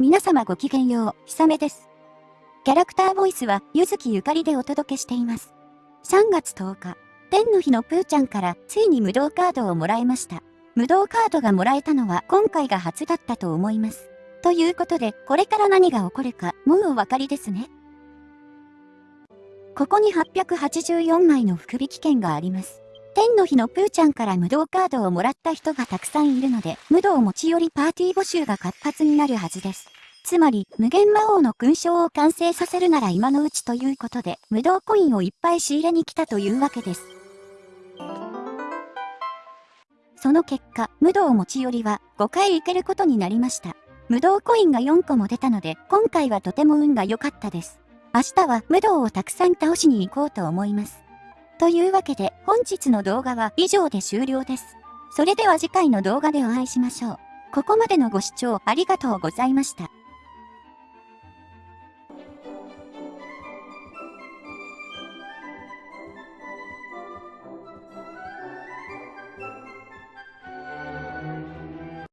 皆様ごきげんよう、ひさめです。キャラクターボイスは、ゆずきゆかりでお届けしています。3月10日、天の日のプーちゃんからついに無道カードをもらいました。無道カードがもらえたのは今回が初だったと思います。ということで、これから何が起こるか、もうお分かりですね。ここに884枚の福引券があります。天の日のプーちゃんから無道カードをもらった人がたくさんいるので、無道持ち寄りパーティー募集が活発になるはずです。つまり、無限魔王の勲章を完成させるなら今のうちということで、無道コインをいっぱい仕入れに来たというわけです。その結果、無道持ち寄りは5回行けることになりました。無道コインが4個も出たので、今回はとても運が良かったです。明日は無道をたくさん倒しに行こうと思います。というわけで本日の動画は以上で終了です。それでは次回の動画でお会いしましょう。ここまでのご視聴ありがとうございました。